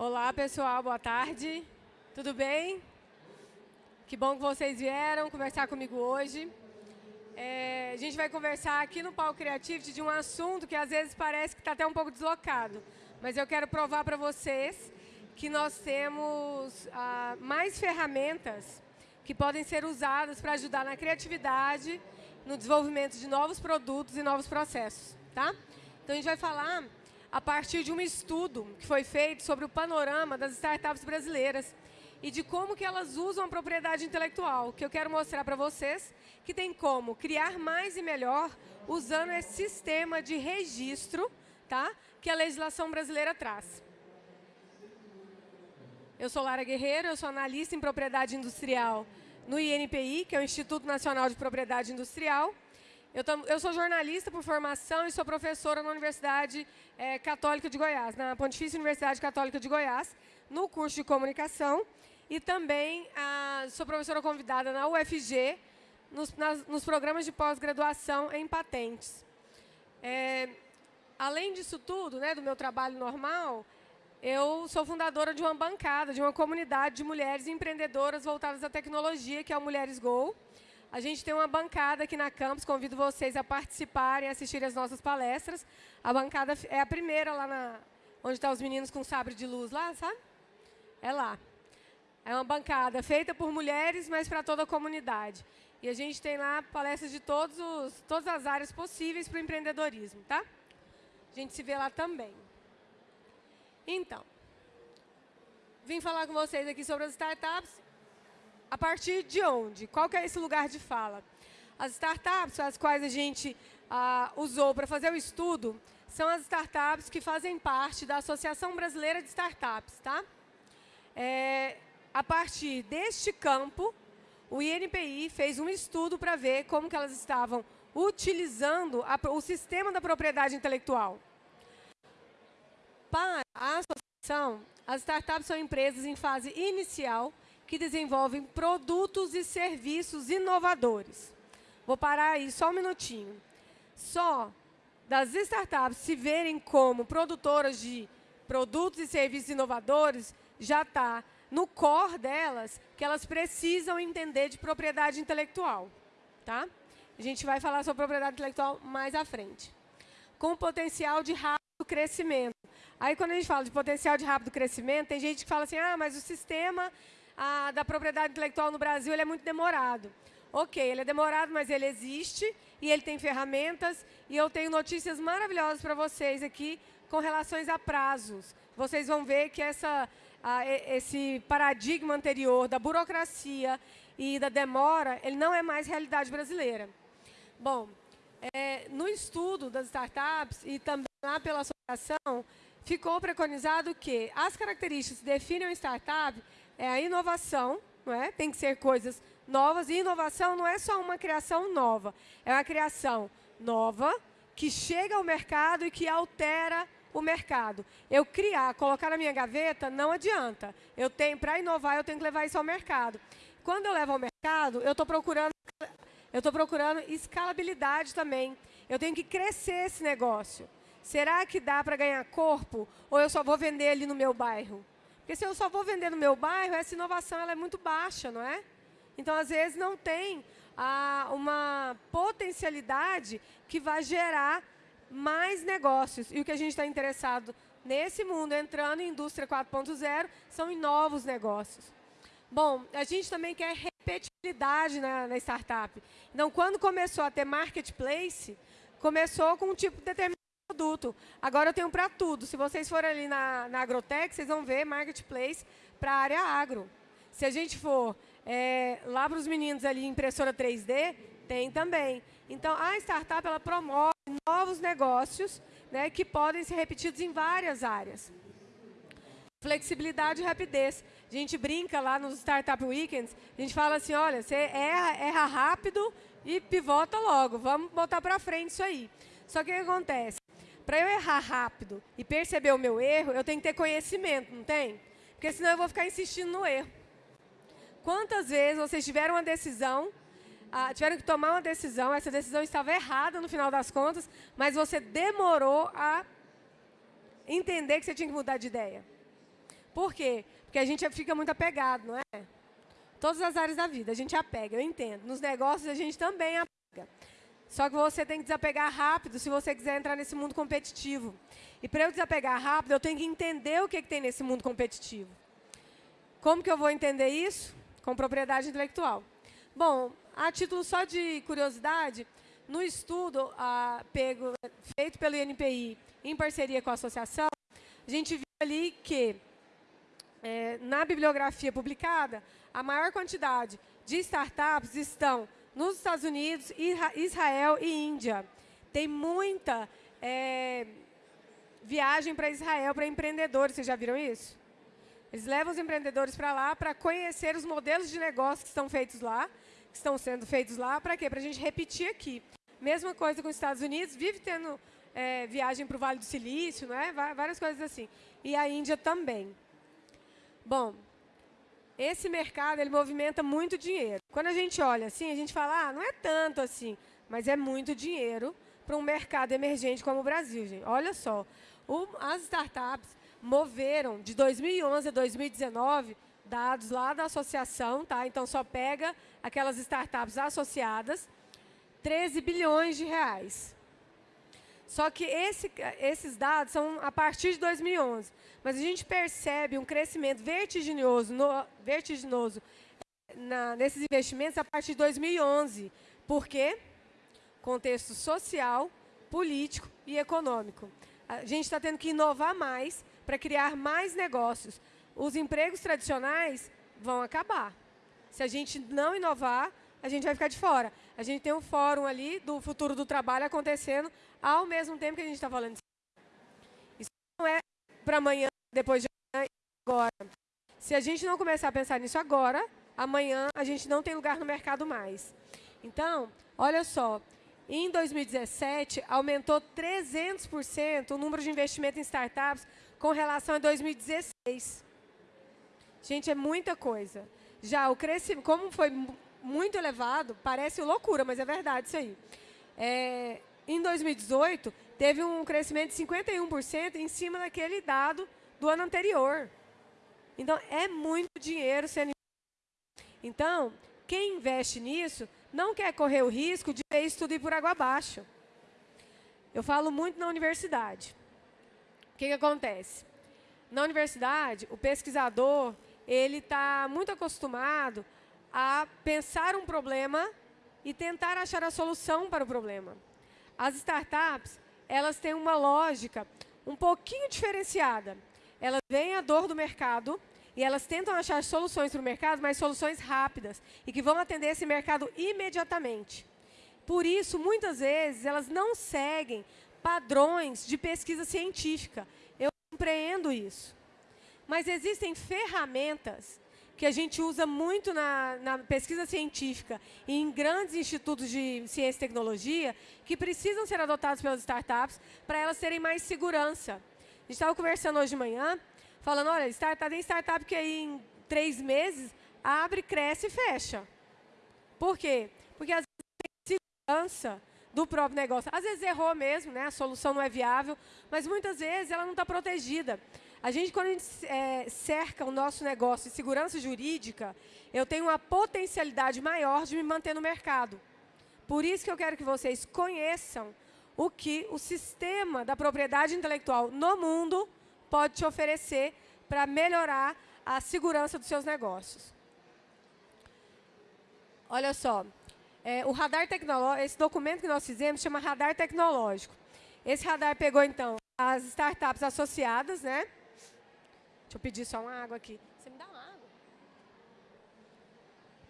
Olá, pessoal, boa tarde. Tudo bem? Que bom que vocês vieram conversar comigo hoje. É, a gente vai conversar aqui no Palco Creativity de um assunto que às vezes parece que está até um pouco deslocado, mas eu quero provar para vocês que nós temos ah, mais ferramentas que podem ser usadas para ajudar na criatividade, no desenvolvimento de novos produtos e novos processos. Tá? Então, a gente vai falar a partir de um estudo que foi feito sobre o panorama das startups brasileiras e de como que elas usam a propriedade intelectual, que eu quero mostrar para vocês que tem como criar mais e melhor usando esse sistema de registro tá, que a legislação brasileira traz. Eu sou Lara Guerreiro, eu sou analista em propriedade industrial no INPI, que é o Instituto Nacional de Propriedade Industrial, eu, eu, sou jornalista por formação e sou professora na Universidade é, Católica de Goiás, na Pontifícia Universidade Católica de Goiás, no curso de comunicação. E também sou professora convidada na UFG, nos, nas, nos programas de pós-graduação em patentes. É, além disso tudo, né, do meu trabalho normal, eu sou fundadora de uma bancada, de uma comunidade de mulheres empreendedoras voltadas à tecnologia, que é o Mulheres Go. A gente tem uma bancada aqui na campus, convido vocês a participarem, assistirem as nossas palestras. A bancada é a primeira lá na, onde estão tá os meninos com sabre de luz lá, sabe? É lá. É uma bancada feita por mulheres, mas para toda a comunidade. E a gente tem lá palestras de todos os, todas as áreas possíveis para o empreendedorismo, tá? A gente se vê lá também. Então, vim falar com vocês aqui sobre as startups a partir de onde? Qual que é esse lugar de fala? As startups, as quais a gente ah, usou para fazer o estudo, são as startups que fazem parte da Associação Brasileira de Startups. Tá? É, a partir deste campo, o INPI fez um estudo para ver como que elas estavam utilizando a, o sistema da propriedade intelectual. Para a associação, as startups são empresas em fase inicial que desenvolvem produtos e serviços inovadores. Vou parar aí só um minutinho. Só das startups se verem como produtoras de produtos e serviços inovadores, já está no core delas que elas precisam entender de propriedade intelectual. Tá? A gente vai falar sobre propriedade intelectual mais à frente. Com potencial de rápido crescimento. Aí, quando a gente fala de potencial de rápido crescimento, tem gente que fala assim, ah, mas o sistema a, da propriedade intelectual no Brasil ele é muito demorado. Ok, ele é demorado, mas ele existe e ele tem ferramentas. E eu tenho notícias maravilhosas para vocês aqui com relações a prazos. Vocês vão ver que essa, a, esse paradigma anterior da burocracia e da demora, ele não é mais realidade brasileira. Bom, é, no estudo das startups e também lá pela associação, ficou preconizado que as características que definem uma startup é a inovação, não é? tem que ser coisas novas, e inovação não é só uma criação nova, é uma criação nova que chega ao mercado e que altera o mercado. Eu criar, colocar na minha gaveta, não adianta. Eu tenho, para inovar, eu tenho que levar isso ao mercado. Quando eu levo ao mercado, eu estou procurando, eu estou procurando escalabilidade também. Eu tenho que crescer esse negócio. Será que dá para ganhar corpo ou eu só vou vender ali no meu bairro? Porque se eu só vou vender no meu bairro, essa inovação ela é muito baixa, não é? Então, às vezes, não tem ah, uma potencialidade que vai gerar mais negócios. E o que a gente está interessado nesse mundo, entrando em indústria 4.0, são em novos negócios. Bom, a gente também quer repetibilidade na, na startup. Então, quando começou a ter marketplace, começou com um tipo determinado produto. Agora eu tenho para tudo. Se vocês forem ali na, na Agrotech, vocês vão ver marketplace para a área agro. Se a gente for é, lá para os meninos ali, impressora 3D, tem também. Então, a startup ela promove novos negócios né, que podem ser repetidos em várias áreas. Flexibilidade e rapidez. A gente brinca lá nos Startup Weekends, a gente fala assim, olha, você erra, erra rápido e pivota logo, vamos botar para frente isso aí. Só que o que acontece? Para eu errar rápido e perceber o meu erro, eu tenho que ter conhecimento, não tem? Porque senão eu vou ficar insistindo no erro. Quantas vezes vocês tiveram uma decisão, ah, tiveram que tomar uma decisão, essa decisão estava errada no final das contas, mas você demorou a entender que você tinha que mudar de ideia. Por quê? Porque a gente fica muito apegado, não é? Todas as áreas da vida, a gente apega, eu entendo. Nos negócios, a gente também apega. Só que você tem que desapegar rápido se você quiser entrar nesse mundo competitivo. E para eu desapegar rápido, eu tenho que entender o que, que tem nesse mundo competitivo. Como que eu vou entender isso? Com propriedade intelectual. Bom, a título só de curiosidade, no estudo ah, pego, feito pelo INPI em parceria com a associação, a gente viu ali que, é, na bibliografia publicada, a maior quantidade de startups estão nos Estados Unidos, Israel e Índia. Tem muita é, viagem para Israel para empreendedores, vocês já viram isso? Eles levam os empreendedores para lá para conhecer os modelos de negócio que estão feitos lá, que estão sendo feitos lá, para quê? Para a gente repetir aqui. Mesma coisa com os Estados Unidos, vive tendo é, viagem para o Vale do Silício, né? várias coisas assim. E a Índia também. Bom, esse mercado ele movimenta muito dinheiro. Quando a gente olha assim, a gente fala, ah, não é tanto assim, mas é muito dinheiro para um mercado emergente como o Brasil, gente. Olha só, o, as startups moveram de 2011 a 2019 dados lá da associação, tá? Então só pega aquelas startups associadas, 13 bilhões de reais. Só que esse, esses dados são a partir de 2011. Mas a gente percebe um crescimento vertiginoso, no, vertiginoso na, nesses investimentos a partir de 2011. Por quê? Contexto social, político e econômico. A gente está tendo que inovar mais para criar mais negócios. Os empregos tradicionais vão acabar. Se a gente não inovar, a gente vai ficar de fora. A gente tem um fórum ali do futuro do trabalho acontecendo ao mesmo tempo que a gente está falando. Isso não é para amanhã, depois de amanhã, agora. Se a gente não começar a pensar nisso agora, amanhã a gente não tem lugar no mercado mais. Então, olha só, em 2017, aumentou 300% o número de investimento em startups com relação a 2016. Gente, é muita coisa. Já o crescimento, como foi muito elevado, parece loucura, mas é verdade isso aí. É, em 2018, teve um crescimento de 51% em cima daquele dado do ano anterior. Então, é muito dinheiro sendo Então, quem investe nisso não quer correr o risco de ver isso tudo ir por água abaixo. Eu falo muito na universidade. O que, que acontece? Na universidade, o pesquisador ele está muito acostumado a pensar um problema e tentar achar a solução para o problema. As startups, elas têm uma lógica um pouquinho diferenciada. Elas veem a dor do mercado e elas tentam achar soluções para o mercado, mas soluções rápidas e que vão atender esse mercado imediatamente. Por isso, muitas vezes, elas não seguem padrões de pesquisa científica. Eu compreendo isso. Mas existem ferramentas que a gente usa muito na, na, pesquisa científica e em grandes institutos de ciência e tecnologia que precisam ser adotados pelas startups para elas terem mais segurança. A gente estava conversando hoje de manhã, falando, olha, startup, tem startup que aí em três meses abre, cresce e fecha. Por quê? Porque às vezes tem segurança do próprio negócio. Às vezes errou mesmo, né? a solução não é viável, mas muitas vezes ela não está protegida. A gente, quando a gente é, cerca o nosso negócio de segurança jurídica, eu tenho uma potencialidade maior de me manter no mercado. Por isso que eu quero que vocês conheçam o que o sistema da propriedade intelectual no mundo pode te oferecer para melhorar a segurança dos seus negócios. Olha só, é, o radar tecnológico, esse documento que nós fizemos chama radar tecnológico. Esse radar pegou, então, as startups associadas, né? Deixa eu pedir só uma água aqui. Você me dá uma água?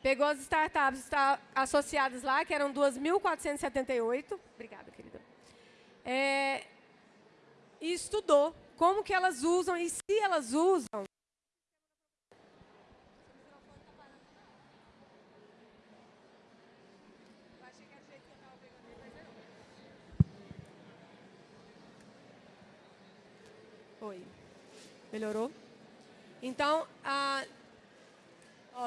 Pegou as startups associadas lá, que eram 2.478. Obrigada, querida. É, e estudou como que elas usam e se elas usam. Oi. Melhorou? Então, a,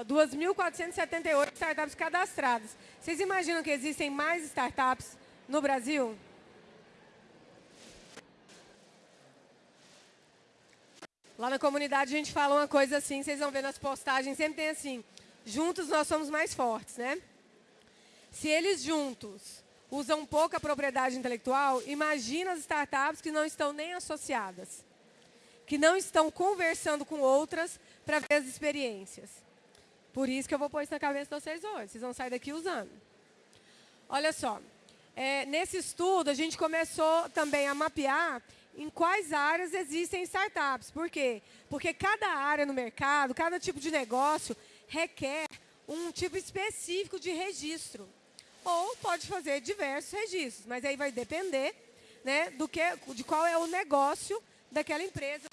2.478 startups cadastradas. Vocês imaginam que existem mais startups no Brasil? Lá na comunidade a gente fala uma coisa assim, vocês vão ver nas postagens, sempre tem assim, juntos nós somos mais fortes, né? Se eles juntos usam pouca propriedade intelectual, imagina as startups que não estão nem associadas, que não estão conversando com outras para ver as experiências. Por isso que eu vou pôr isso na cabeça de vocês hoje, vocês vão sair daqui usando. Olha só, é, nesse estudo a gente começou também a mapear em quais áreas existem startups. Por quê? Porque cada área no mercado, cada tipo de negócio requer um tipo específico de registro. Ou pode fazer diversos registros, mas aí vai depender né, do que, de qual é o negócio daquela empresa,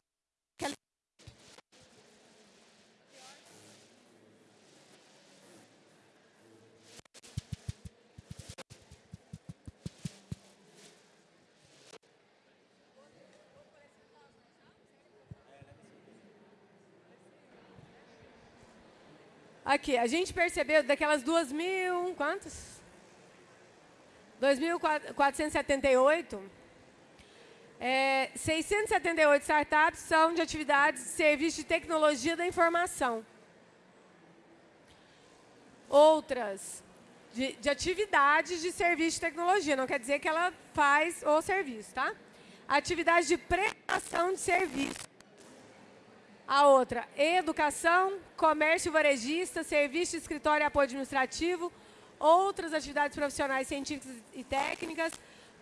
Aqui, a gente percebeu daquelas duas mil... Quantas? 2.478. É, 678 startups são de atividades de serviço de tecnologia da informação. Outras, de, de atividades de serviço de tecnologia. Não quer dizer que ela faz o serviço, tá? Atividade de prestação de serviço. A outra, educação, comércio varejista, serviço de escritório e apoio administrativo, outras atividades profissionais científicas e técnicas,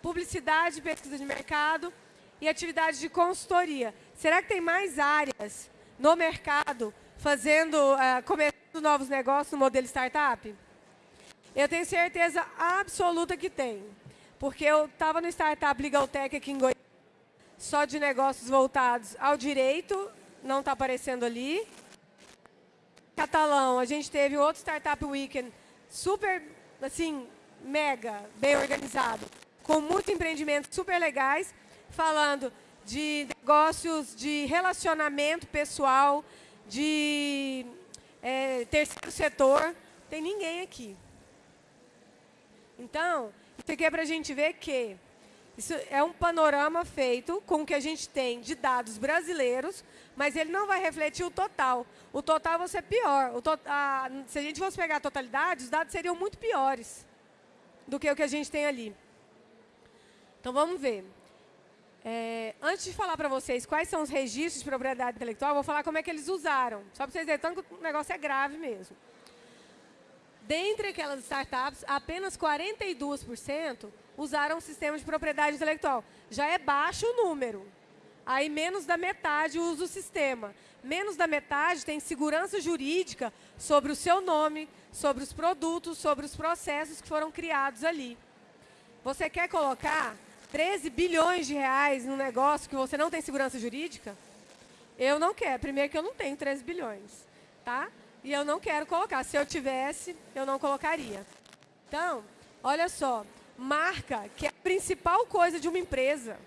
publicidade pesquisa de mercado e atividades de consultoria. Será que tem mais áreas no mercado fazendo, uh, começando novos negócios no modelo startup? Eu tenho certeza absoluta que tem. Porque eu estava no Startup Legal Tech aqui em Goiânia, só de negócios voltados ao direito não está aparecendo ali. Catalão, a gente teve outro Startup Weekend super, assim, mega bem organizado, com muitos empreendimentos super legais, falando de negócios de relacionamento pessoal, de é, terceiro setor. Tem ninguém aqui. Então, isso aqui é para a gente ver que isso é um panorama feito com o que a gente tem de dados brasileiros, mas ele não vai refletir o total. O total vai ser pior. To a, se a gente fosse pegar a totalidade, os dados seriam muito piores do que o que a gente tem ali. Então, vamos ver. É, antes de falar para vocês quais são os registros de propriedade intelectual, vou falar como é que eles usaram. Só para vocês verem tanto que o negócio é grave mesmo. Dentre aquelas startups, apenas 42% usaram o sistema de propriedade intelectual. Já é baixo o número. Aí menos da metade usa o sistema. Menos da metade tem segurança jurídica sobre o seu nome, sobre os produtos, sobre os processos que foram criados ali. Você quer colocar 13 bilhões de reais num negócio que você não tem segurança jurídica? Eu não quero. Primeiro que eu não tenho 13 bilhões. Tá? E eu não quero colocar. Se eu tivesse, eu não colocaria. Então, olha só marca, que é a principal coisa de uma empresa.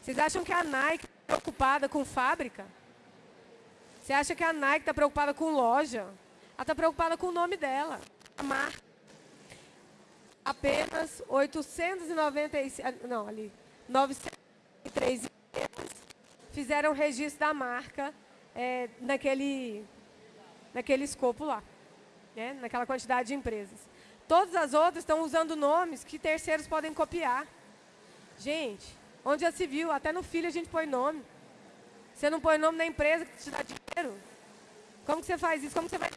Vocês acham que a Nike está preocupada com fábrica? Você acha que a Nike está preocupada com loja? Ela está preocupada com o nome dela, a marca. Apenas 896, ah, não, ali, 903 empresas fizeram registro da marca é, naquele, naquele escopo lá, né, naquela quantidade de empresas. Todas as outras estão usando nomes que terceiros podem copiar. Gente, onde já se viu, até no filho a gente põe nome. Você não põe nome na empresa que te dá dinheiro? Como que você faz isso? Como você vai...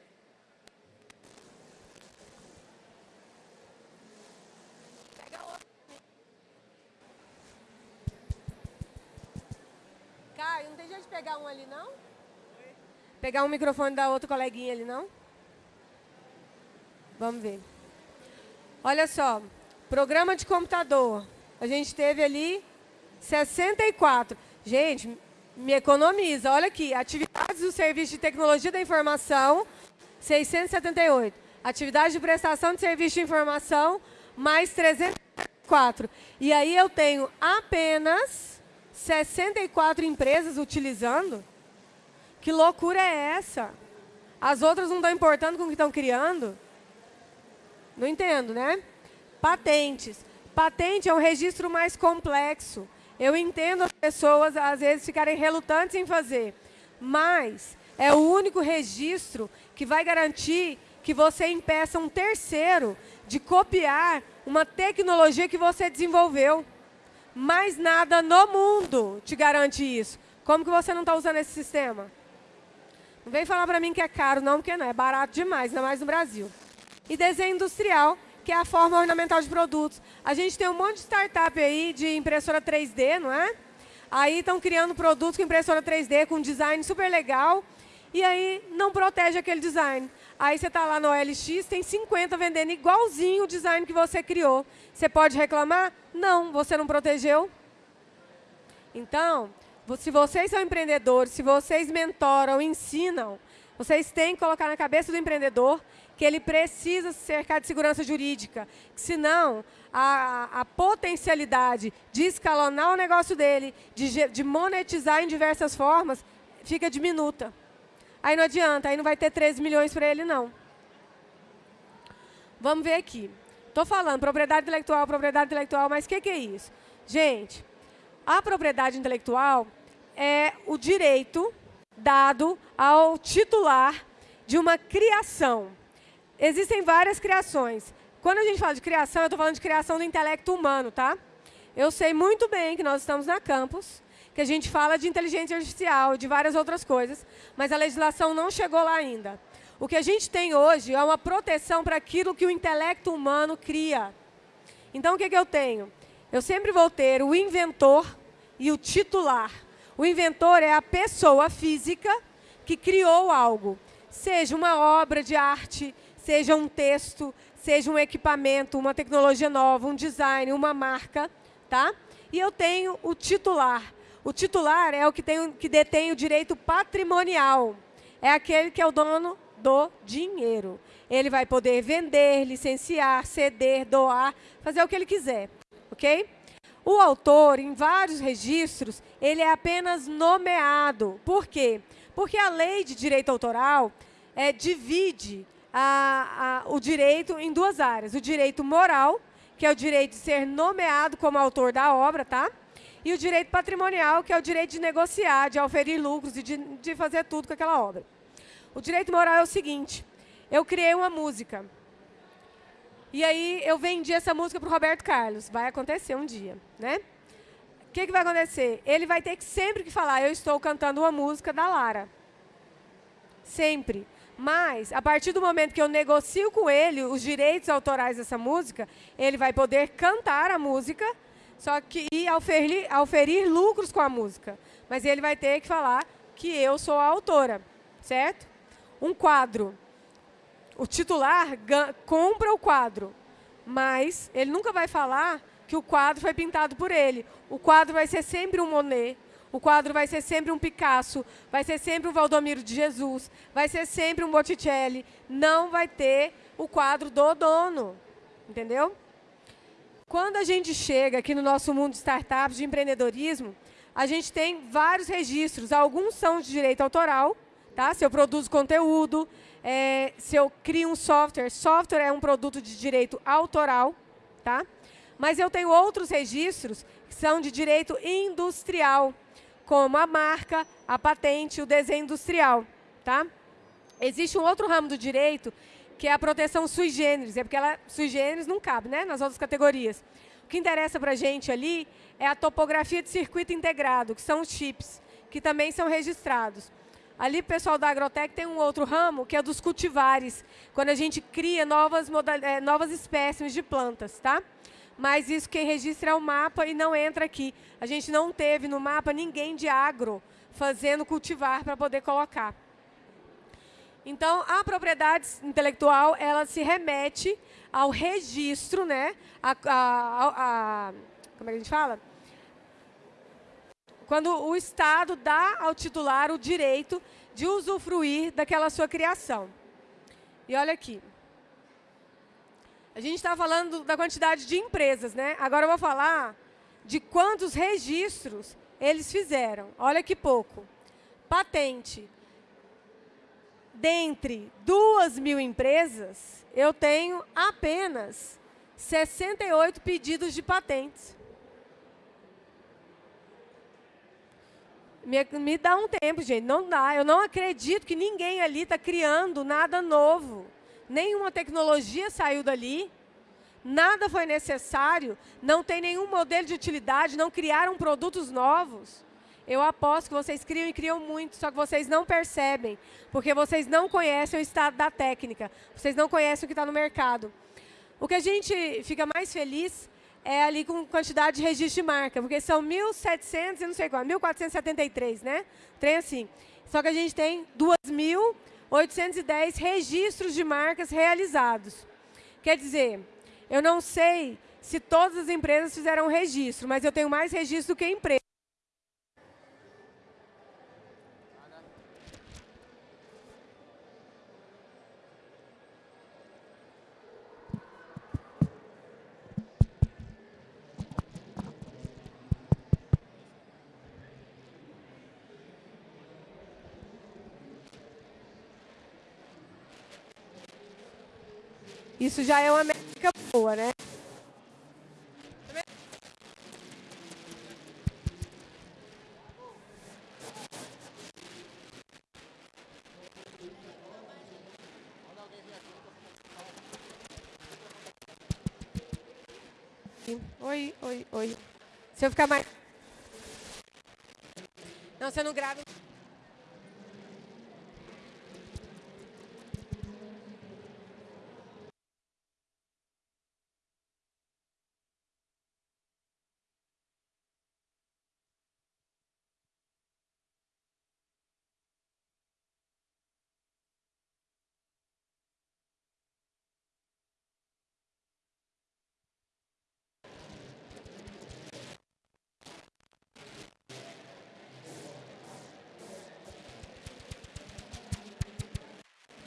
Caio, não tem jeito de pegar um ali, não? Pegar um microfone da outro coleguinha ali, não? Vamos ver. Olha só, programa de computador. A gente teve ali 64. Gente, me economiza. Olha aqui, atividades do Serviço de Tecnologia da Informação, 678. Atividade de prestação de serviço de informação, mais 304. E aí eu tenho apenas 64 empresas utilizando? Que loucura é essa? As outras não estão importando com o que estão criando? Não entendo, né? Patentes. Patente é um registro mais complexo. Eu entendo as pessoas, às vezes, ficarem relutantes em fazer. mas é o único registro que vai garantir que você impeça um terceiro de copiar uma tecnologia que você desenvolveu. Mais nada no mundo te garante isso. Como que você não está usando esse sistema? Não vem falar para mim que é caro, não, porque não. É barato demais, ainda mais no Brasil. E desenho industrial, que é a forma ornamental de produtos. A gente tem um monte de startup aí de impressora 3D, não é? Aí estão criando produtos com impressora 3D, com design super legal, e aí não protege aquele design. Aí você está lá no OLX, tem 50 vendendo igualzinho o design que você criou. Você pode reclamar? Não, você não protegeu. Então, se vocês são empreendedores, se vocês mentoram, ensinam, vocês têm que colocar na cabeça do empreendedor que ele precisa se cercar de segurança jurídica. Senão, a, a potencialidade de escalonar o negócio dele, de, de monetizar em diversas formas, fica diminuta. Aí não adianta, aí não vai ter 13 milhões para ele, não. Vamos ver aqui. Estou falando propriedade intelectual, propriedade intelectual, mas o que, que é isso? Gente, a propriedade intelectual é o direito dado ao titular de uma criação. Existem várias criações. Quando a gente fala de criação, eu estou falando de criação do intelecto humano, tá? Eu sei muito bem que nós estamos na campus, que a gente fala de inteligência artificial, de várias outras coisas, mas a legislação não chegou lá ainda. O que a gente tem hoje é uma proteção para aquilo que o intelecto humano cria. Então, o que, que eu tenho? Eu sempre vou ter o inventor e o titular. O inventor é a pessoa física que criou algo, seja uma obra de arte, seja um texto, seja um equipamento, uma tecnologia nova, um design, uma marca, tá? E eu tenho o titular. O titular é o que, tem, que detém o direito patrimonial. É aquele que é o dono do dinheiro. Ele vai poder vender, licenciar, ceder, doar, fazer o que ele quiser, ok? O autor, em vários registros, ele é apenas nomeado. Por quê? Porque a lei de direito autoral é, divide a, a, o direito em duas áreas. O direito moral, que é o direito de ser nomeado como autor da obra, tá? E o direito patrimonial, que é o direito de negociar, de oferir lucros e de, de fazer tudo com aquela obra. O direito moral é o seguinte, eu criei uma música. E aí eu vendi essa música para o Roberto Carlos. Vai acontecer um dia, né? O que, que vai acontecer? Ele vai ter que sempre que falar, eu estou cantando uma música da Lara. Sempre. Mas, a partir do momento que eu negocio com ele os direitos autorais dessa música, ele vai poder cantar a música só que e oferir, oferir lucros com a música. Mas ele vai ter que falar que eu sou a autora, certo? Um quadro. O titular compra o quadro, mas ele nunca vai falar que o quadro foi pintado por ele. O quadro vai ser sempre um Monet, o quadro vai ser sempre um Picasso, vai ser sempre um Valdomiro de Jesus, vai ser sempre um Botticelli. Não vai ter o quadro do dono, entendeu? Quando a gente chega aqui no nosso mundo de startups, de empreendedorismo, a gente tem vários registros. Alguns são de direito autoral, tá? se eu produzo conteúdo, é, se eu crio um software. Software é um produto de direito autoral, tá? mas eu tenho outros registros que são de direito industrial, como a marca, a patente, o desenho industrial. Tá? Existe um outro ramo do direito que é a proteção sui generis, é porque ela sui generis não cabe né, nas outras categorias. O que interessa para a gente ali é a topografia de circuito integrado, que são os chips, que também são registrados. Ali, o pessoal da Agrotec tem um outro ramo, que é dos cultivares, quando a gente cria novas, é, novas espécies de plantas. Tá? Mas isso quem registra é o mapa e não entra aqui. A gente não teve no mapa ninguém de agro fazendo cultivar para poder colocar. Então, a propriedade intelectual, ela se remete ao registro, né? A, a, a, como é que a gente fala? Quando o Estado dá ao titular o direito de usufruir daquela sua criação. E olha aqui. A gente está falando da quantidade de empresas, né? Agora eu vou falar de quantos registros eles fizeram. Olha que pouco. Patente, dentre duas mil empresas, eu tenho apenas 68 pedidos de patentes. Me, me dá um tempo, gente. Não dá. Eu não acredito que ninguém ali está criando nada novo. Nenhuma tecnologia saiu dali. Nada foi necessário. Não tem nenhum modelo de utilidade. Não criaram produtos novos. Eu aposto que vocês criam e criam muito, só que vocês não percebem, porque vocês não conhecem o estado da técnica, vocês não conhecem o que está no mercado. O que a gente fica mais feliz é ali com quantidade de registro de marca, porque são 1.700 e não sei qual, 1.473, né? Trem assim. Só que a gente tem 2.810 registros de marcas realizados. Quer dizer, eu não sei se todas as empresas fizeram registro, mas eu tenho mais registro do que empresa. Isso já é uma métrica boa, né? Oi, oi, oi. Se eu ficar mais... Não, você não grava...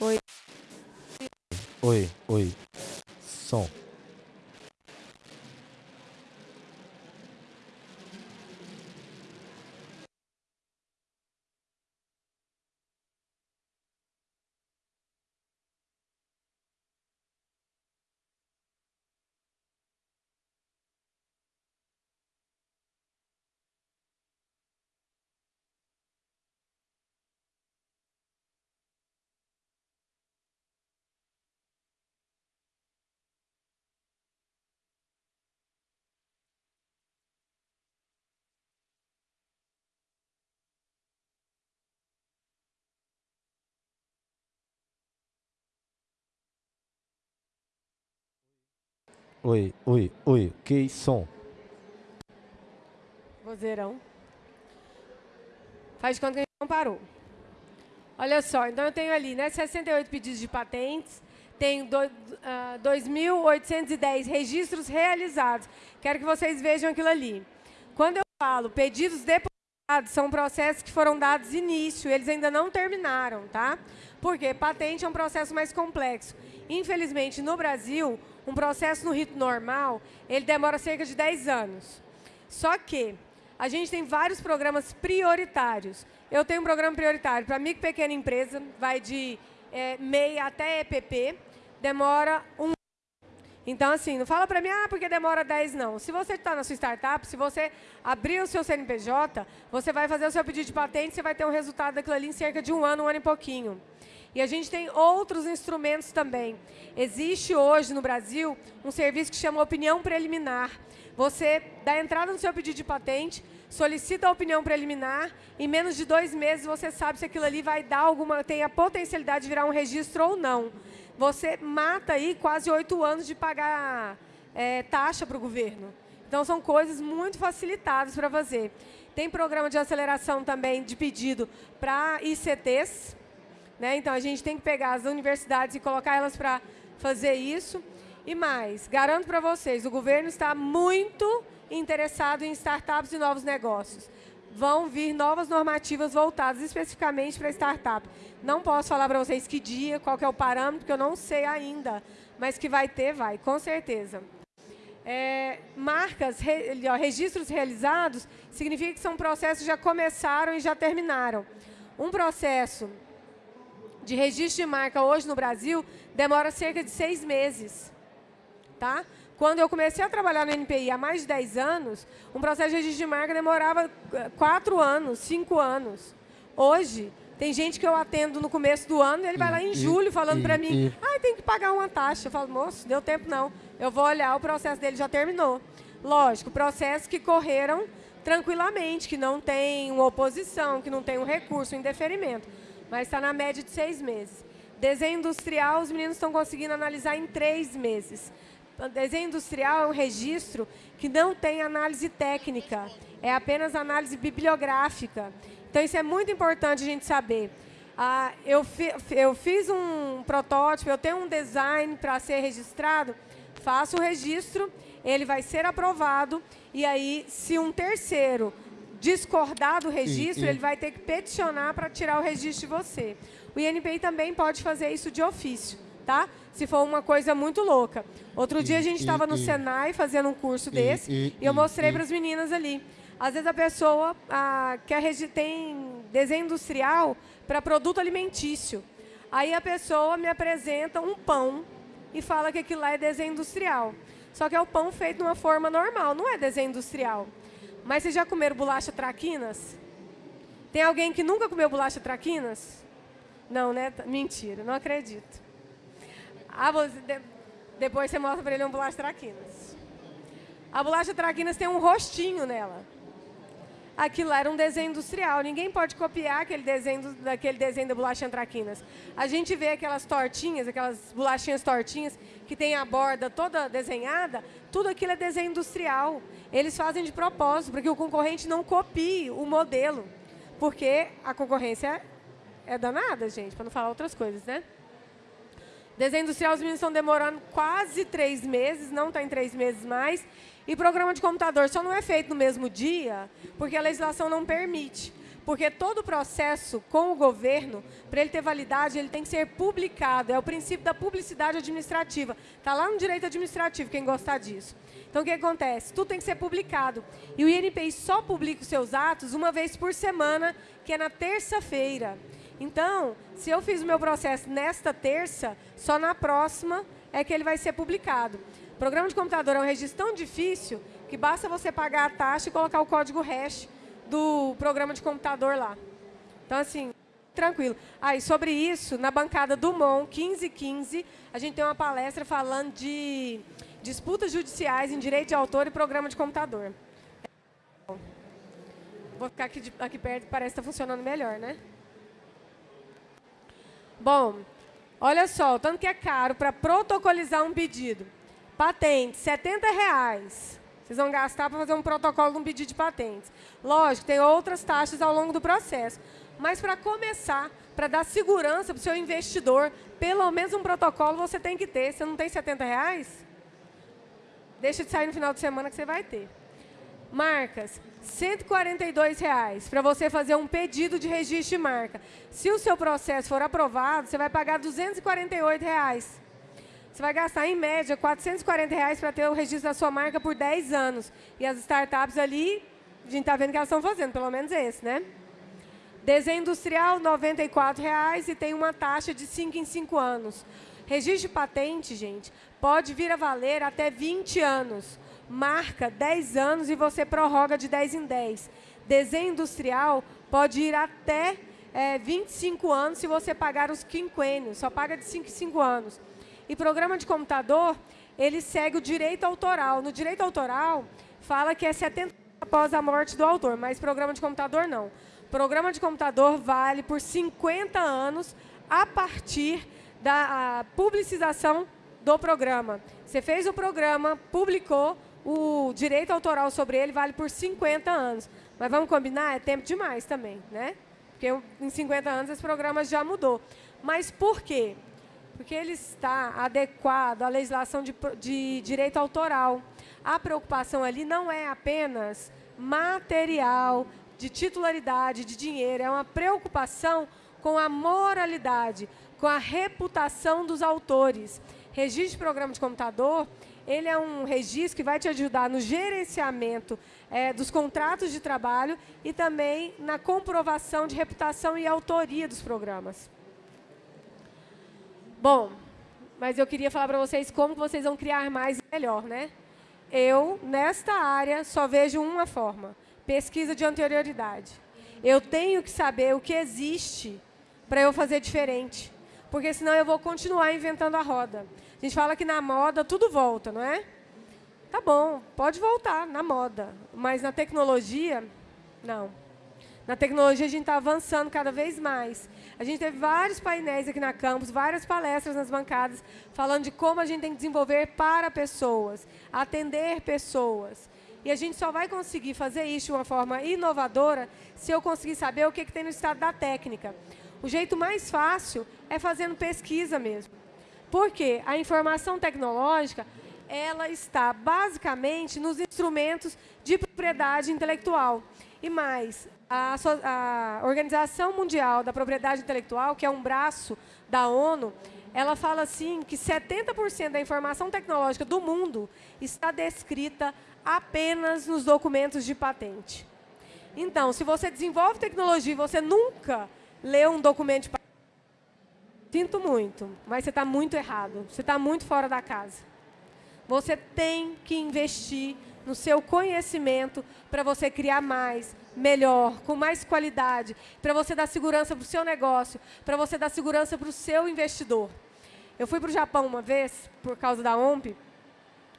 Oi. Oi, oi. Som. Oi, oi, oi. Ok, som. Vozeirão. Faz de conta que a gente não parou. Olha só, então eu tenho ali né, 68 pedidos de patentes, tenho uh, 2.810 registros realizados. Quero que vocês vejam aquilo ali. Quando eu falo pedidos depositados, são processos que foram dados início, eles ainda não terminaram, tá? Porque patente é um processo mais complexo. Infelizmente, no Brasil, um processo no rito normal, ele demora cerca de 10 anos. Só que a gente tem vários programas prioritários. Eu tenho um programa prioritário para micro e pequena empresa, vai de é, MEI até EPP, demora um então, assim, não fala para mim, ah, porque demora 10, não. Se você está na sua startup, se você abrir o seu CNPJ, você vai fazer o seu pedido de patente, você vai ter um resultado daquilo ali em cerca de um ano, um ano e pouquinho. E a gente tem outros instrumentos também. Existe hoje no Brasil um serviço que chama opinião preliminar. Você dá entrada no seu pedido de patente, solicita a opinião preliminar, em menos de dois meses você sabe se aquilo ali vai dar alguma, tem a potencialidade de virar um registro ou não. Você mata aí quase oito anos de pagar é, taxa para o governo. Então, são coisas muito facilitadas para fazer. Tem programa de aceleração também de pedido para ICTs, né? Então, a gente tem que pegar as universidades e colocar elas para fazer isso. E mais, garanto para vocês, o governo está muito interessado em startups e novos negócios. Vão vir novas normativas voltadas especificamente para startup. Não posso falar para vocês que dia, qual que é o parâmetro, porque eu não sei ainda. Mas que vai ter, vai, com certeza. É, marcas, re, registros realizados, significa que são processos que já começaram e já terminaram. Um processo de registro de marca hoje no Brasil demora cerca de seis meses. Tá? Quando eu comecei a trabalhar no NPI há mais de 10 anos, um processo de registro de marca demorava 4 anos, 5 anos. Hoje, tem gente que eu atendo no começo do ano, e ele vai lá em julho falando para mim, ah, tem que pagar uma taxa. Eu falo, moço, deu tempo não. Eu vou olhar, o processo dele já terminou. Lógico, processos que correram tranquilamente, que não tem uma oposição, que não tem um recurso, um indeferimento. Mas está na média de seis meses. Desenho industrial, os meninos estão conseguindo analisar em três meses. Desenho industrial é um registro que não tem análise técnica, é apenas análise bibliográfica. Então, isso é muito importante a gente saber. Ah, eu, fi- eu fiz um protótipo, eu tenho um design para ser registrado, faço o registro, ele vai ser aprovado, e aí, se um terceiro discordar do registro, e- ele vai ter que peticionar para tirar o registro de você. O INPI também pode fazer isso de ofício, tá? Se for uma coisa muito louca. Outro dia a gente e- estava no e- Senai fazendo um curso desse, e- e eu e- mostrei e- para as meninas ali. Às vezes a pessoa quer tem desenho industrial para produto alimentício. Aí a pessoa me apresenta um pão e fala que aquilo lá é desenho industrial. Só que é o pão feito de uma forma normal, não é desenho industrial. Mas vocês já comeram bolacha traquinas? Tem alguém que nunca comeu bolacha traquinas? Não, né? Mentira, não acredito. Ah, você, de- depois você mostra para ele uma bolacha traquinas. A bolacha traquinas tem um rostinho nela. Aquilo lá era um desenho industrial. Ninguém pode copiar aquele desenho daquele desenho da bolacha traquinas. A gente vê aquelas tortinhas, aquelas bolachinhas tortinhas que tem a borda toda desenhada, tudo aquilo é desenho industrial. Eles fazem de propósito, para que o concorrente não copie o modelo. Porque a concorrência é danada, gente, para não falar outras coisas, né? Desenho industrial, os meninos estão demorando quase três meses, não está em três meses mais. E programa de computador só não é feito no mesmo dia, porque a legislação não permite. Porque todo o processo com o governo, para ele ter validade, ele tem que ser publicado. É o princípio da publicidade administrativa. Está lá no direito administrativo, quem gostar disso. Então, o que acontece? Tudo tem que ser publicado. E o INPI só publica os seus atos uma vez por semana, que é na terça-feira. Então, se eu fiz o meu processo nesta terça, só na próxima é que ele vai ser publicado. Programa de computador é um registro tão difícil que basta você pagar a taxa e colocar o código hash do programa de computador lá. Então, assim, tranquilo. Ah, e sobre isso, na bancada do MON, 1515, a gente tem uma palestra falando de disputas judiciais em direito de autor e programa de computador. Vou ficar aqui, aqui perto, parece que está funcionando melhor, né? Bom, olha só, o tanto que é caro para protocolizar um pedido. Patente, 70 reais. Vocês vão gastar para fazer um protocolo de um pedido de patentes. Lógico, tem outras taxas ao longo do processo. Mas para começar, para dar segurança para o seu investidor, pelo menos um protocolo você tem que ter. Você não tem 70 reais? Deixa de sair no final de semana que você vai ter. Marcas, 142 reais para você fazer um pedido de registro de marca. Se o seu processo for aprovado, você vai pagar 248 reais. Você vai gastar, em média, 440 reais para ter o registro da sua marca por 10 anos. E as startups ali, a gente está vendo que elas estão fazendo, pelo menos esse, né? Desenho industrial, 94 reais e tem uma taxa de 5 em 5 anos. Registro de patente, gente, pode vir a valer até 20 anos. Marca 10 anos e você prorroga de 10 em 10. Desenho industrial pode ir até eh, 25 anos se você pagar os quinquênios, só paga de 5 em 5 anos. E programa de computador, ele segue o direito autoral. No direito autoral, fala que é 70 após a morte do autor, mas programa de computador não. Programa de computador vale por 50 anos a partir da publicização do programa. Você fez o programa, publicou, o direito autoral sobre ele vale por 50 anos. Mas vamos combinar? É tempo demais também, né? Porque em 50 anos esse programa já mudou. Mas por quê? Porque ele está adequado à legislação de, de direito autoral. A preocupação ali não é apenas material, de titularidade, de dinheiro, é uma preocupação com a moralidade, com a reputação dos autores. Registro de programa de computador, ele é um registro que vai te ajudar no gerenciamento eh, dos contratos de trabalho e também na comprovação de reputação e autoria dos programas. Bom, mas eu queria falar para vocês como vocês vão criar mais e melhor, né? Eu, nesta área, só vejo uma forma, pesquisa de anterioridade. Eu tenho que saber o que existe para eu fazer diferente, porque senão eu vou continuar inventando a roda. A gente fala que na moda tudo volta, não é? Tá bom, pode voltar na moda, mas na tecnologia, não. Na tecnologia a gente está avançando cada vez mais. A gente teve vários painéis aqui na campus, várias palestras nas bancadas, falando de como a gente tem que desenvolver para pessoas, atender pessoas. E a gente só vai conseguir fazer isso de uma forma inovadora se eu conseguir saber o que, que tem no estado da técnica. O jeito mais fácil é fazendo pesquisa mesmo. Porque a informação tecnológica ela está basicamente nos instrumentos de propriedade intelectual. E mais, a, a, Organização Mundial da Propriedade Intelectual, que é um braço da ONU, ela fala assim que 70% da informação tecnológica do mundo está descrita apenas nos documentos de patente. Então, se você desenvolve tecnologia e você nunca leu um documento de sinto muito, mas você está muito errado, você está muito fora da casa. Você tem que investir no seu conhecimento para você criar mais, melhor, com mais qualidade, para você dar segurança para o seu negócio, para você dar segurança para o seu investidor. Eu fui para o Japão uma vez, por causa da OMP,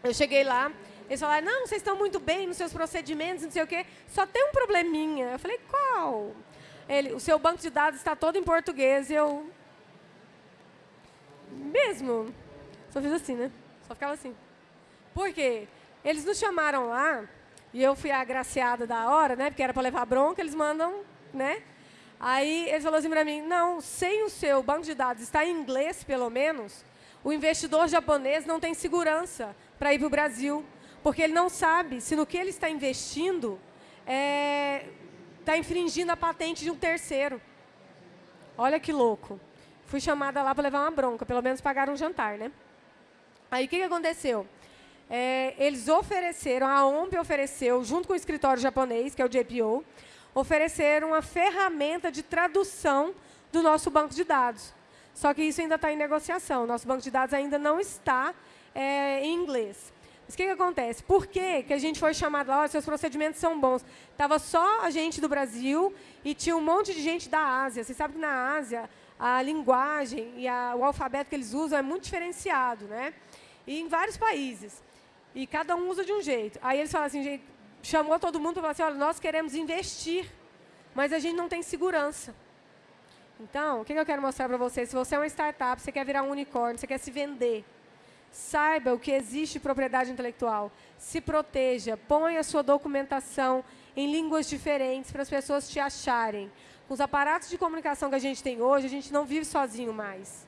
eu cheguei lá, eles falaram, não, vocês estão muito bem nos seus procedimentos, não sei o quê, só tem um probleminha. Eu falei, qual? Ele, o seu banco de dados está todo em português, e eu... Mesmo? Só fiz assim, né? Só ficava assim. Por quê? Eles nos chamaram lá, e eu fui agraciada da hora, né? Porque era para levar bronca, eles mandam, né? Aí eles falaram assim para mim, não, sem o seu banco de dados estar em inglês, pelo menos, o investidor japonês não tem segurança para ir para o Brasil, porque ele não sabe se no que ele está investindo é, tá infringindo a patente de um terceiro. Olha que louco. Fui chamada lá para levar uma bronca, pelo menos pagaram um jantar, né? Aí o que, que aconteceu? é, eles ofereceram, a OMP ofereceu, junto com o escritório japonês, que é o JPO, ofereceram uma ferramenta de tradução do nosso banco de dados. Só que isso ainda está em negociação. Nosso banco de dados ainda não está é, em inglês. Mas o que, que acontece? Por que, que a gente foi chamado lá? Oh, seus procedimentos são bons. Estava só a gente do Brasil e tinha um monte de gente da Ásia. Você sabe que na Ásia a linguagem e a, o alfabeto que eles usam é muito diferenciado, né? E em vários países. E cada um usa de um jeito. Aí eles falaram assim, chamou todo mundo e falou assim, olha, nós queremos investir, mas a gente não tem segurança. Então, o que eu quero mostrar para vocês? Se você é uma startup, você quer virar um unicórnio, você quer se vender, saiba o que existe propriedade intelectual. Se proteja, ponha a sua documentação em línguas diferentes para as pessoas te acharem. Com os aparatos de comunicação que a gente tem hoje, a gente não vive sozinho mais.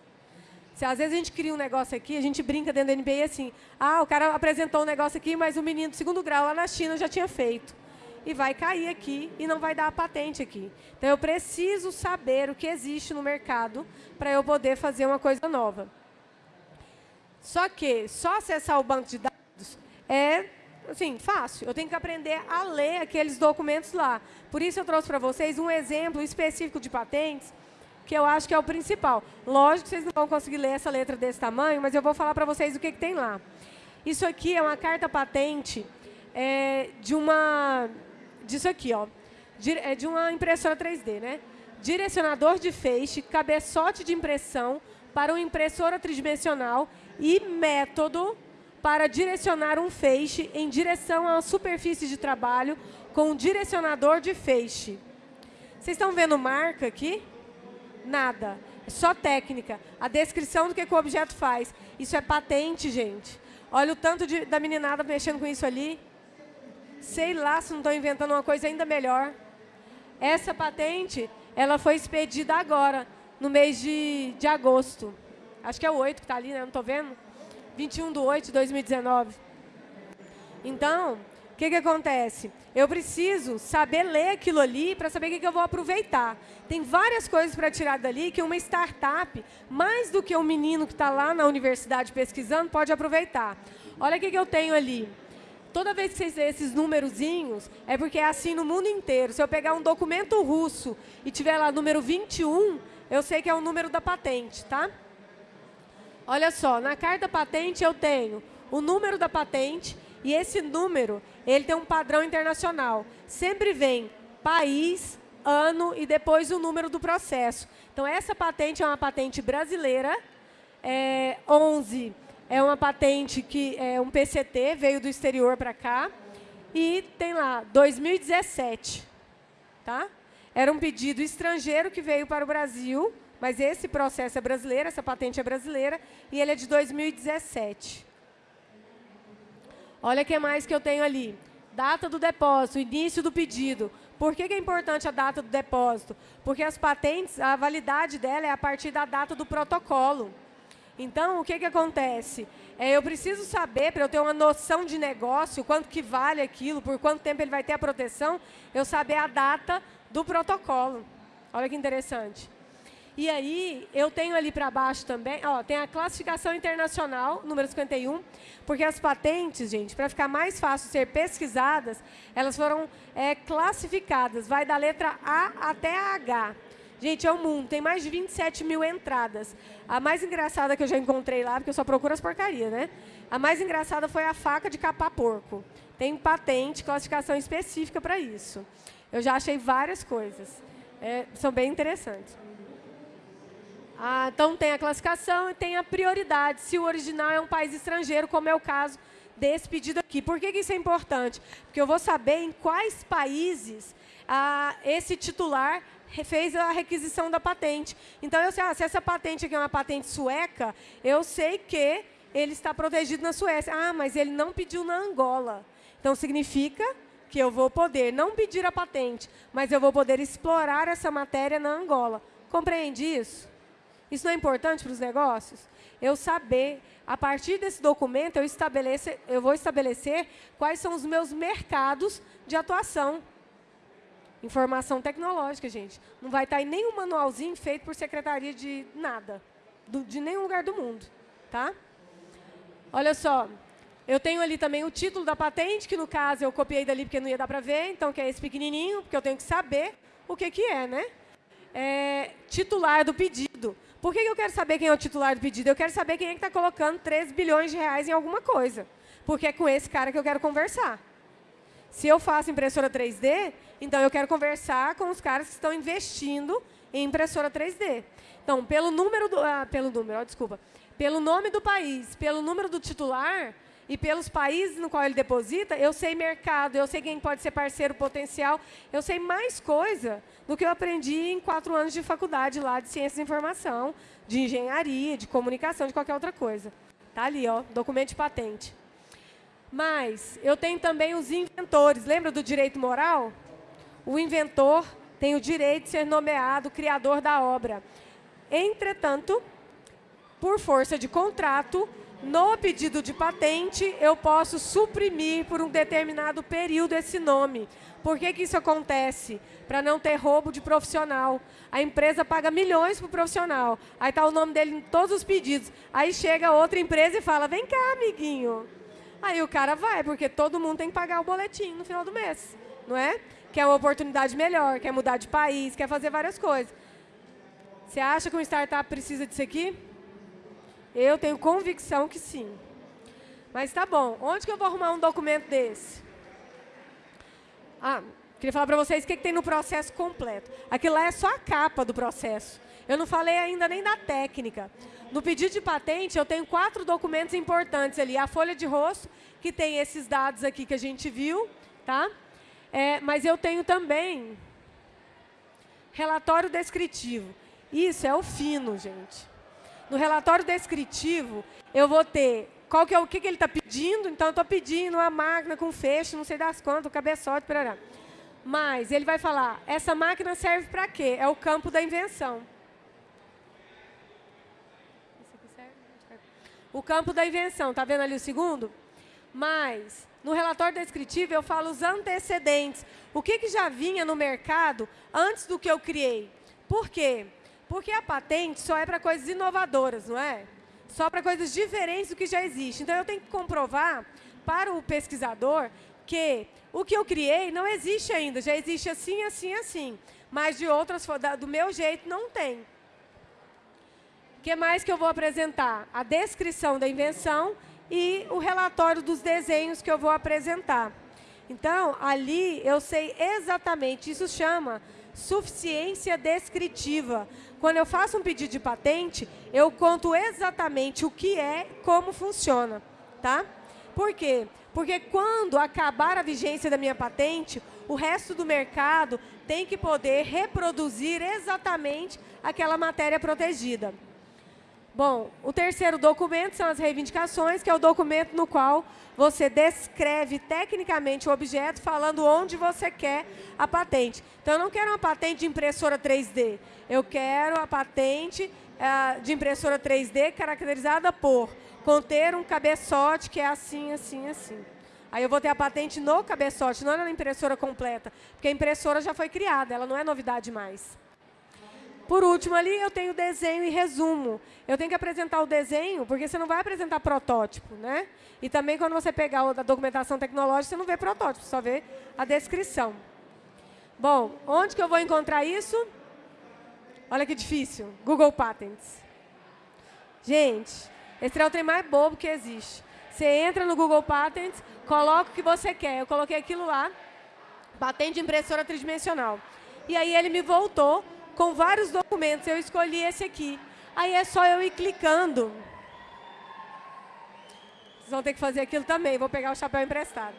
Se às vezes a gente cria um negócio aqui, a gente brinca dentro da NBA assim, ah, o cara apresentou um negócio aqui, mas o menino do segundo grau lá na China já tinha feito. E vai cair aqui e não vai dar a patente aqui. Então, eu preciso saber o que existe no mercado para eu poder fazer uma coisa nova. Só que só acessar o banco de dados é assim, fácil. Eu tenho que aprender a ler aqueles documentos lá. Por isso eu trouxe para vocês um exemplo específico de patentes que eu acho que é o principal. Lógico que vocês não vão conseguir ler essa letra desse tamanho, mas eu vou falar para vocês o que, que, tem lá. Isso aqui é uma carta patente é, de uma... disso aqui, ó. É de uma impressora 3D, né? Direcionador de feixe, cabeçote de impressão para uma impressora tridimensional e método para direcionar um feixe em direção uma superfície de trabalho com um direcionador de feixe. Vocês estão vendo marca aqui? Nada. É só técnica. A descrição do que, que o objeto faz. Isso é patente, gente. Olha o tanto de, da meninada mexendo com isso ali. Sei lá se não estão inventando uma coisa ainda melhor. Essa patente, ela foi expedida agora, no mês de, de agosto. Acho que é o 8 que está ali, né? Não estou vendo? 21 de 8 de 2019. Então, que, que acontece? Eu preciso saber ler aquilo ali para saber o que, que eu vou aproveitar. Tem várias coisas para tirar dali que uma startup, mais do que um menino que está lá na universidade pesquisando, pode aproveitar. Olha o que, que eu tenho ali. Toda vez que vocês veem esses númerozinhos, é porque é assim no mundo inteiro. Se eu pegar um documento russo e tiver lá número 21, eu sei que é o número da patente, tá? Olha só, na carta patente eu tenho o número da patente e esse número ele tem um padrão internacional. Sempre vem país, ano e depois o número do processo. Então, essa patente é uma patente brasileira, é, 11 é uma patente que é um PCT, veio do exterior para cá, e tem lá 2017. Tá? Era um pedido estrangeiro que veio para o Brasil, mas esse processo é brasileiro, essa patente é brasileira, e ele é de 2017. Olha o que mais que eu tenho ali. Data do depósito, início do pedido. Por que, que, é importante a data do depósito? Porque as patentes, a validade dela é a partir da data do protocolo. Então, o que, que acontece? É, eu preciso saber, para eu ter uma noção de negócio, quanto que vale aquilo, por quanto tempo ele vai ter a proteção, eu saber a data do protocolo. Olha que interessante. E aí, eu tenho ali para baixo também, ó, tem a classificação internacional, número 51, porque as patentes, gente, para ficar mais fácil ser pesquisadas, elas foram é, classificadas, vai da letra A até a H. Gente, é o um mundo, tem mais de 27 mil entradas. A mais engraçada que eu já encontrei lá, porque eu só procuro as porcarias, né? A mais engraçada foi a faca de capar porco. Tem patente, classificação específica para isso. Eu já achei várias coisas. É, são bem interessantes. Ah, então, tem a classificação e tem a prioridade, se o original é um país estrangeiro, como é o caso desse pedido aqui. Por que, que isso é importante? Porque eu vou saber em quais países ah, esse titular fez a requisição da patente. Então, eu sei, ah, se essa patente aqui é uma patente sueca, eu sei que ele está protegido na Suécia. Ah, mas ele não pediu na Angola. Então, significa que eu vou poder não pedir a patente, mas eu vou poder explorar essa matéria na Angola. Compreende isso? Isso não é importante para os negócios? Eu saber, a partir desse documento, eu, eu vou estabelecer quais são os meus mercados de atuação. Informação tecnológica, gente. Não vai estar em nenhum manualzinho feito por secretaria de nada, do, de nenhum lugar do mundo. Tá? Olha só, eu tenho ali também o título da patente, que no caso eu copiei dali porque não ia dar para ver, então que é esse pequenininho, porque eu tenho que saber o que, que é, né? É, titular do pedido. Por que eu quero saber quem é o titular do pedido? Eu quero saber quem é que está colocando 3 bilhões de reais em alguma coisa. Porque é com esse cara que eu quero conversar. Se eu faço impressora 3D, então eu quero conversar com os caras que estão investindo em impressora 3D. Então, pelo número do, ah, pelo número, desculpa, pelo nome do país, pelo número do titular, e pelos países no qual ele deposita, eu sei mercado, eu sei quem pode ser parceiro potencial, eu sei mais coisa do que eu aprendi em quatro anos de faculdade lá de ciência da informação, de engenharia, de comunicação, de qualquer outra coisa. Está ali, ó, documento de patente. Mas eu tenho também os inventores. Lembra do direito moral? O inventor tem o direito de ser nomeado criador da obra. Entretanto, por força de contrato, no pedido de patente, eu posso suprimir por um determinado período esse nome. Por que, que isso acontece? Para não ter roubo de profissional. A empresa paga milhões para o profissional. Aí está o nome dele em todos os pedidos. Aí chega outra empresa e fala, vem cá, amiguinho. Aí o cara vai, porque todo mundo tem que pagar o boletim no final do mês. Não é? Quer uma oportunidade melhor, quer mudar de país, quer fazer várias coisas. Você acha que uma startup precisa disso aqui? Eu tenho convicção que sim. Mas tá bom, onde que eu vou arrumar um documento desse? Ah, queria falar para vocês o que, que tem no processo completo. Aquilo lá é só a capa do processo. Eu não falei ainda nem da técnica. No pedido de patente, eu tenho quatro documentos importantes ali. A folha de rosto, que tem esses dados aqui que a gente viu, tá? É, mas eu tenho também relatório descritivo. Isso é o fino, gente. No relatório descritivo, eu vou ter qual que é o que, que ele está pedindo. Então, eu estou pedindo uma máquina com feixe, não sei das quantas, cabeçote, parará. Mas ele vai falar, essa máquina serve para quê? É o campo da invenção. O campo da invenção, está vendo ali o segundo? Mas, no relatório descritivo, eu falo os antecedentes. O que, que já vinha no mercado antes do que eu criei? Por quê? Porque a patente só é para coisas inovadoras, não é? Só para coisas diferentes do que já existe. Então, eu tenho que comprovar para o pesquisador que o que eu criei não existe ainda, já existe assim, assim, assim. Mas de outras, do meu jeito, não tem. O que mais que eu vou apresentar? A descrição da invenção e o relatório dos desenhos que eu vou apresentar. Então, ali eu sei exatamente, isso chama suficiência descritiva. Quando eu faço um pedido de patente, eu conto exatamente o que é, como funciona. Tá? Por quê? Porque quando acabar a vigência da minha patente, o resto do mercado tem que poder reproduzir exatamente aquela matéria protegida. Bom, o terceiro documento são as reivindicações, que é o documento no qual você descreve tecnicamente o objeto, falando onde você quer a patente. Então, eu não quero uma patente de impressora 3D. Eu quero a patente uh, de impressora 3D caracterizada por conter um cabeçote que é assim, assim, assim. Aí eu vou ter a patente no cabeçote, não na impressora completa, porque a impressora já foi criada, ela não é novidade mais. Por último, ali eu tenho desenho e resumo. Eu tenho que apresentar o desenho, porque você não vai apresentar protótipo. Né? E também, quando você pegar a documentação tecnológica, você não vê protótipo, só vê a descrição. Bom, onde que eu vou encontrar isso? Olha que difícil. Google Patents. Gente, esse é o trem mais bobo que existe. Você entra no Google Patents, coloca o que você quer. Eu coloquei aquilo lá, patente de impressora tridimensional. E aí ele me voltou com vários documentos. Eu escolhi esse aqui. Aí é só eu ir clicando. Vocês vão ter que fazer aquilo também. Vou pegar o chapéu emprestado.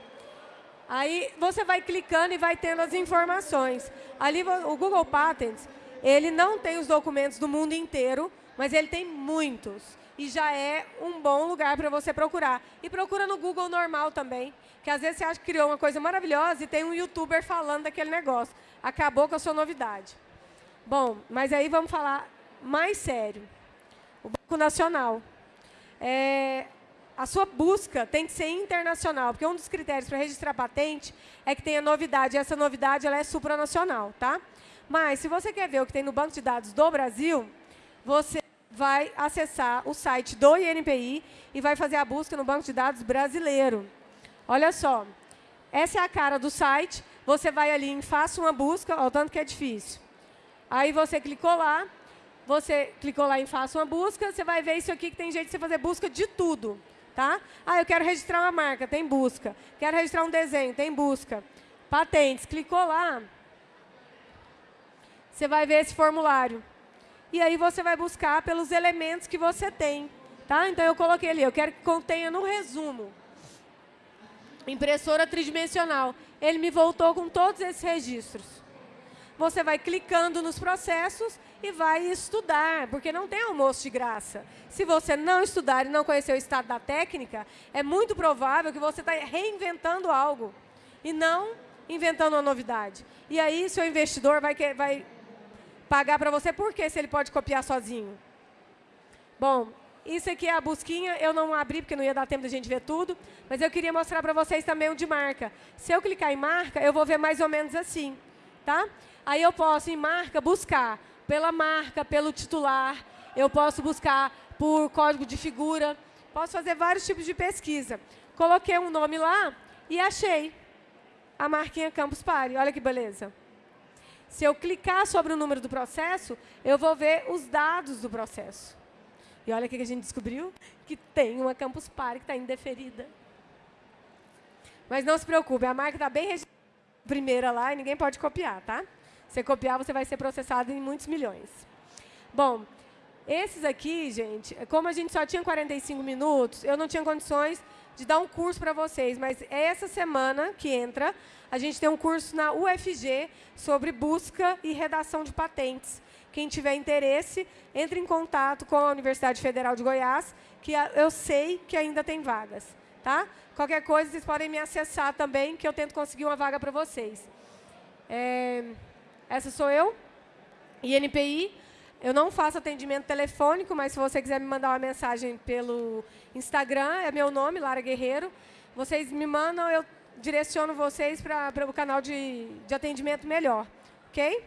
Aí você vai clicando e vai tendo as informações. Ali o Google Patents, ele não tem os documentos do mundo inteiro, mas ele tem muitos. E já é um bom lugar para você procurar. E procura no Google normal também, que às vezes você acha que criou uma coisa maravilhosa e tem um youtuber falando daquele negócio. Acabou com a sua novidade. Bom, mas aí vamos falar mais sério. O Banco Nacional. É, a sua busca tem que ser internacional, porque um dos critérios para registrar patente é que tenha novidade, e essa novidade ela é supranacional. Tá? Mas, se você quer ver o que tem no banco de dados do Brasil, você vai acessar o site do INPI e vai fazer a busca no banco de dados brasileiro. Olha só, essa é a cara do site, você vai ali em Faça uma busca, olha o tanto que é difícil. Aí você clicou lá, você clicou lá em Faça uma busca, você vai ver isso aqui que tem jeito de você fazer busca de tudo. Tá? Ah, eu quero registrar uma marca, tem busca. Quero registrar um desenho, tem busca. Patentes, clicou lá, você vai ver esse formulário. E aí você vai buscar pelos elementos que você tem. Tá? Então, eu coloquei ali, eu quero que contenha no resumo. Impressora tridimensional. Ele me voltou com todos esses registros você vai clicando nos processos e vai estudar, porque não tem almoço de graça. Se você não estudar e não conhecer o estado da técnica, é muito provável que você está reinventando algo e não inventando uma novidade. E aí, seu investidor vai, vai pagar para você por quê, se ele pode copiar sozinho? Bom, isso aqui é a busquinha, eu não abri porque não ia dar tempo da gente ver tudo, mas eu queria mostrar para vocês também o de marca. Se eu clicar em marca, eu vou ver mais ou menos assim. Tá? Aí eu posso, em marca, buscar pela marca, pelo titular, eu posso buscar por código de figura, posso fazer vários tipos de pesquisa. Coloquei um nome lá e achei a marquinha Campus Party. Olha que beleza. Se eu clicar sobre o número do processo, eu vou ver os dados do processo. E olha o que a gente descobriu, que tem uma Campus Party que está indeferida. Mas não se preocupe, a marca está bem registrada primeira lá e ninguém pode copiar, tá? Você copiar, você vai ser processado em muitos milhões. Bom, esses aqui, gente, como a gente só tinha 45 minutos, eu não tinha condições de dar um curso para vocês, mas é essa semana que entra, a gente tem um curso na UFG sobre busca e redação de patentes. Quem tiver interesse, entre em contato com a Universidade Federal de Goiás, que eu sei que ainda tem vagas. Tá? Qualquer coisa, vocês podem me acessar também, que eu tento conseguir uma vaga para vocês. É, essa sou eu, INPI. Eu não faço atendimento telefônico, mas se você quiser me mandar uma mensagem pelo Instagram, é meu nome, Lara Guerreiro. Vocês me mandam, eu direciono vocês para o canal de, de atendimento melhor. Ok?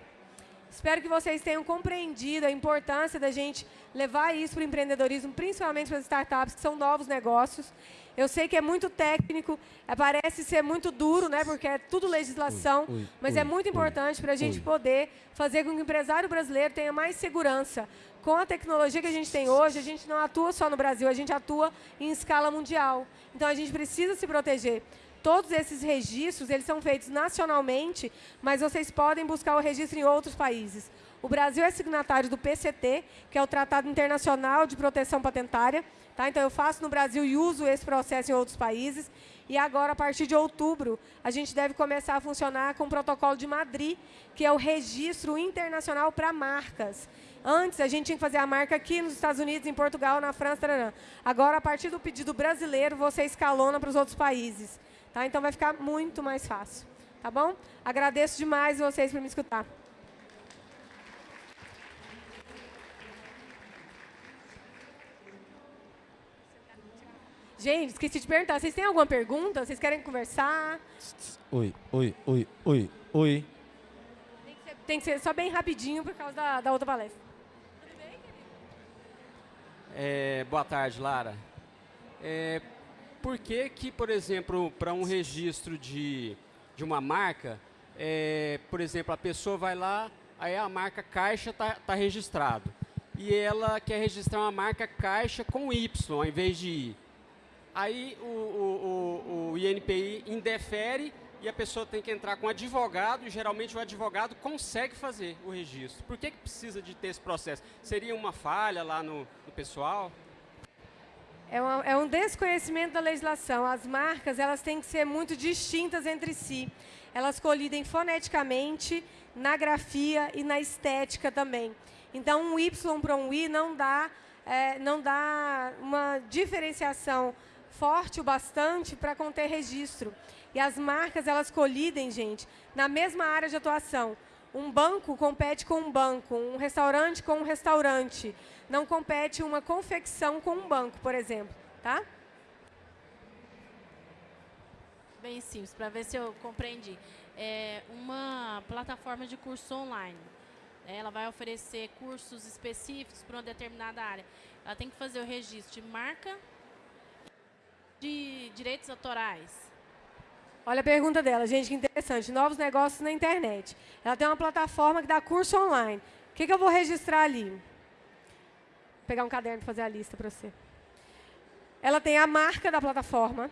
Espero que vocês tenham compreendido a importância da gente levar isso para o empreendedorismo, principalmente para as startups, que são novos negócios. Eu sei que é muito técnico, é, parece ser muito duro, né, porque é tudo legislação, ui, ui, mas ui, é muito importante para a gente poder fazer com que o empresário brasileiro tenha mais segurança. Com a tecnologia que a gente tem hoje, a gente não atua só no Brasil, a gente atua em escala mundial. Então, a gente precisa se proteger. Todos esses registros, eles são feitos nacionalmente, mas vocês podem buscar o registro em outros países. O Brasil é signatário do PCT, que é o Tratado Internacional de Proteção Patentária, Tá? Então, eu faço no Brasil e uso esse processo em outros países. E agora, a partir de outubro, a gente deve começar a funcionar com o protocolo de Madrid, que é o registro internacional para marcas. Antes, a gente tinha que fazer a marca aqui nos Estados Unidos, em Portugal, na França. Tarará. Agora, a partir do pedido brasileiro, você escalona para os outros países. Tá? Então, vai ficar muito mais fácil. Tá bom? Agradeço demais vocês por me escutar. Gente, esqueci de perguntar. Vocês têm alguma pergunta? Vocês querem conversar? Oi, oi, oi, oi, oi. Tem que ser, tem que ser só bem rapidinho por causa da, da outra palestra. Tudo bem, querido? É, boa tarde, Lara. É, por que que, por exemplo, para um registro de, de uma marca, é, por exemplo, a pessoa vai lá, aí a marca Caixa está tá registrado. E ela quer registrar uma marca Caixa com Y, ao invés de I. Aí o, o, o, o INPI indefere e a pessoa tem que entrar com advogado, e geralmente o advogado consegue fazer o registro. Por que, que precisa de ter esse processo? Seria uma falha lá no, no pessoal? É, uma, é, um desconhecimento da legislação. As marcas elas têm que ser muito distintas entre si. Elas colidem foneticamente, na grafia e na estética também. Então, um Y para um I não dá, é, não dá uma diferenciação forte o bastante para conter registro. E as marcas, elas colidem, gente, na mesma área de atuação. Um banco compete com um banco, um restaurante com um restaurante. Não compete uma confecção com um banco, por exemplo. Tá? Bem simples, para ver se eu compreendi. É uma plataforma de curso online. Ela vai oferecer cursos específicos para uma determinada área. Ela tem que fazer o registro de marca, de direitos autorais? Olha a pergunta dela, gente, que interessante. Novos negócios na internet. Ela tem uma plataforma que dá curso online. O que, que eu vou registrar ali? Vou pegar um caderno para fazer a lista para você. Ela tem a marca da plataforma.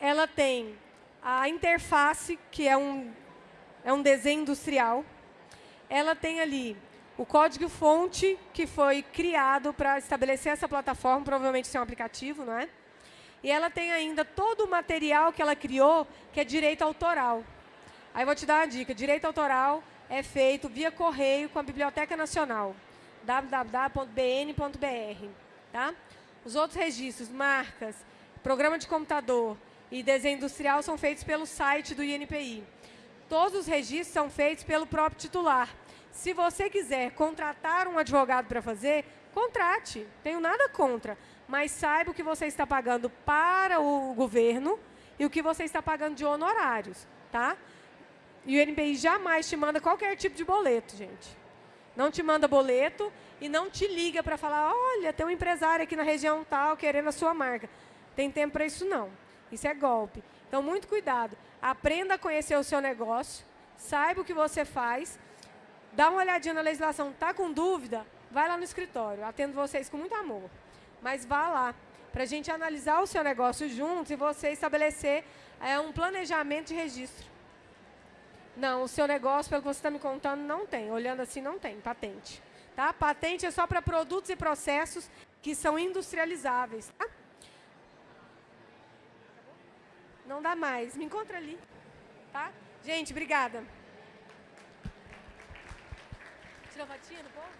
Ela tem a interface, que é um, é um desenho industrial. Ela tem ali o código-fonte, que foi criado para estabelecer essa plataforma. Provavelmente isso é um aplicativo, não é? E ela tem ainda todo o material que ela criou, que é direito autoral. Aí vou te dar uma dica. Direito autoral é feito via correio com a Biblioteca Nacional, www.bn.br. Tá? Os outros registros, marcas, programa de computador e desenho industrial são feitos pelo site do INPI. Todos os registros são feitos pelo próprio titular. Se você quiser contratar um advogado para fazer, contrate. Tenho nada contra mas saiba o que você está pagando para o governo e o que você está pagando de honorários, tá? E o NPI jamais te manda qualquer tipo de boleto, gente. Não te manda boleto e não te liga para falar, olha, tem um empresário aqui na região tal querendo a sua marca. Tem tempo para isso não. Isso é golpe. Então, muito cuidado. Aprenda a conhecer o seu negócio, saiba o que você faz, dá uma olhadinha na legislação, está com dúvida? Vai lá no escritório, atendo vocês com muito amor mas vá lá, para a gente analisar o seu negócio juntos e você estabelecer é, um planejamento de registro. Não, o seu negócio, pelo que você está me contando, não tem. Olhando assim, não tem patente. Tá? Patente é só para produtos e processos que são industrializáveis. Tá? Não dá mais. Me encontra ali. Tá? Gente, obrigada. Tirou fotinha do povo?